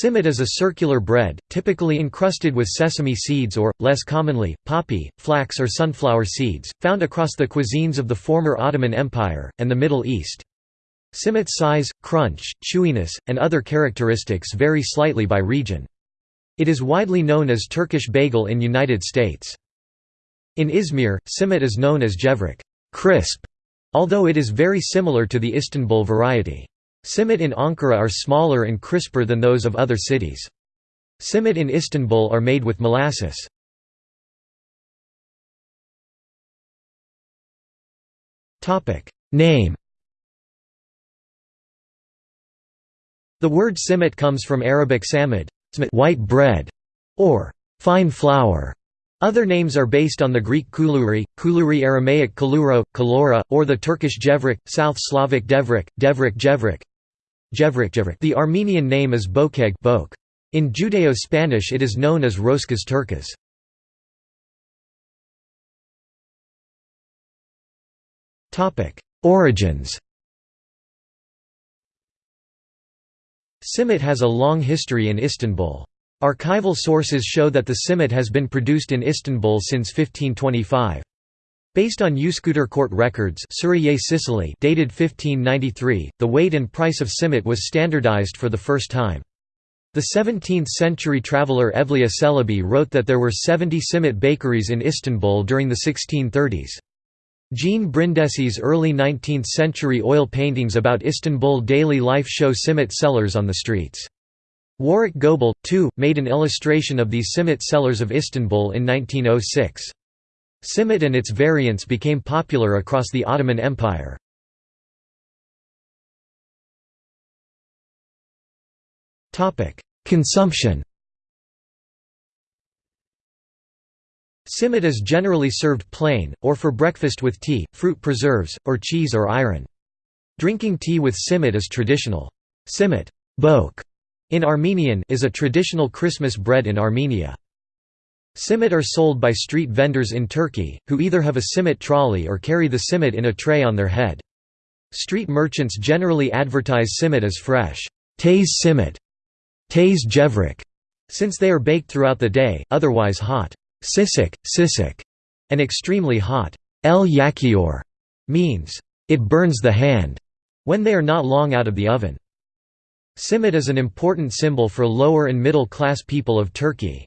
Simit is a circular bread, typically encrusted with sesame seeds or, less commonly, poppy, flax or sunflower seeds, found across the cuisines of the former Ottoman Empire, and the Middle East. Simit's size, crunch, chewiness, and other characteristics vary slightly by region. It is widely known as Turkish bagel in United States. In Izmir, simit is known as gevrek crisp", although it is very similar to the Istanbul variety. Simit in Ankara are smaller and crisper than those of other cities. Simit in Istanbul are made with molasses. Name The word simit comes from Arabic samid, white bread, or fine flour. Other names are based on the Greek kuluri, kuluri Aramaic kaluro, kalora, or the Turkish jevrek, South Slavic devrek, devrek jevrek, the Armenian name is Bokeg Bok. In Judeo-Spanish it is known as Roskas turcas. Origins Simit has a long history in Istanbul. Archival sources show that the simit has been produced in Istanbul since 1525. Based on Üsküdar court records Sicily dated 1593, the weight and price of simit was standardized for the first time. The 17th-century traveller Evliya Çelebi wrote that there were 70 simit bakeries in Istanbul during the 1630s. Jean Brindessi's early 19th-century oil paintings about Istanbul daily life show simit sellers on the streets. Warwick Goble, too, made an illustration of these simit sellers of Istanbul in 1906. Simit and its variants became popular across the Ottoman Empire. Consumption Simit is generally served plain, or for breakfast with tea, fruit preserves, or cheese or ayran. Drinking tea with simit is traditional. Simit in Armenian is a traditional Christmas bread in Armenia. Simit are sold by street vendors in Turkey, who either have a simit trolley or carry the simit in a tray on their head. Street merchants generally advertise simit as fresh, taze simit, taze gevrek, since they are baked throughout the day, otherwise hot, sisik, sisik, and extremely hot, el yakıyor, means, it burns the hand, when they are not long out of the oven. Simit is an important symbol for lower and middle class people of Turkey.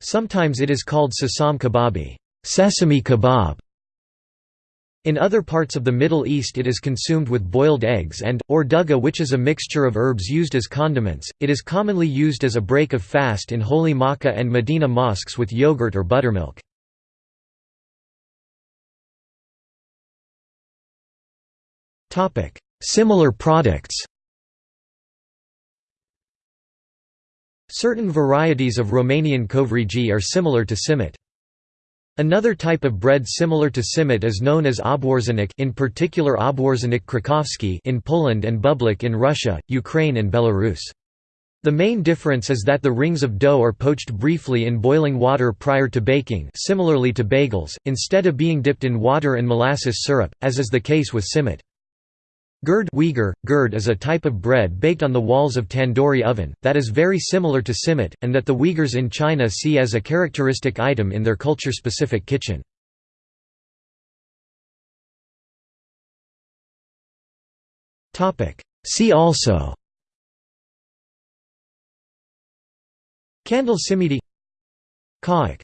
Sometimes it is called sesam kebabi sesame kebab". In other parts of the Middle East it is consumed with boiled eggs and, or duga which is a mixture of herbs used as condiments. It is commonly used as a break of fast in holy Makkah and Medina mosques with yogurt or buttermilk. Similar products Certain varieties of Romanian covrigi are similar to simit. Another type of bread similar to simit is known as obwarzanek in particular obwarzanek krakowski in Poland and bublik in Russia, Ukraine and Belarus. The main difference is that the rings of dough are poached briefly in boiling water prior to baking similarly to bagels, instead of being dipped in water and molasses syrup, as is the case with simit. Gurd Uyghur, gurd is a type of bread baked on the walls of tandoori oven, that is very similar to simit, and that the Uyghurs in China see as a characteristic item in their culture-specific kitchen. See also Kandil simidi Kaak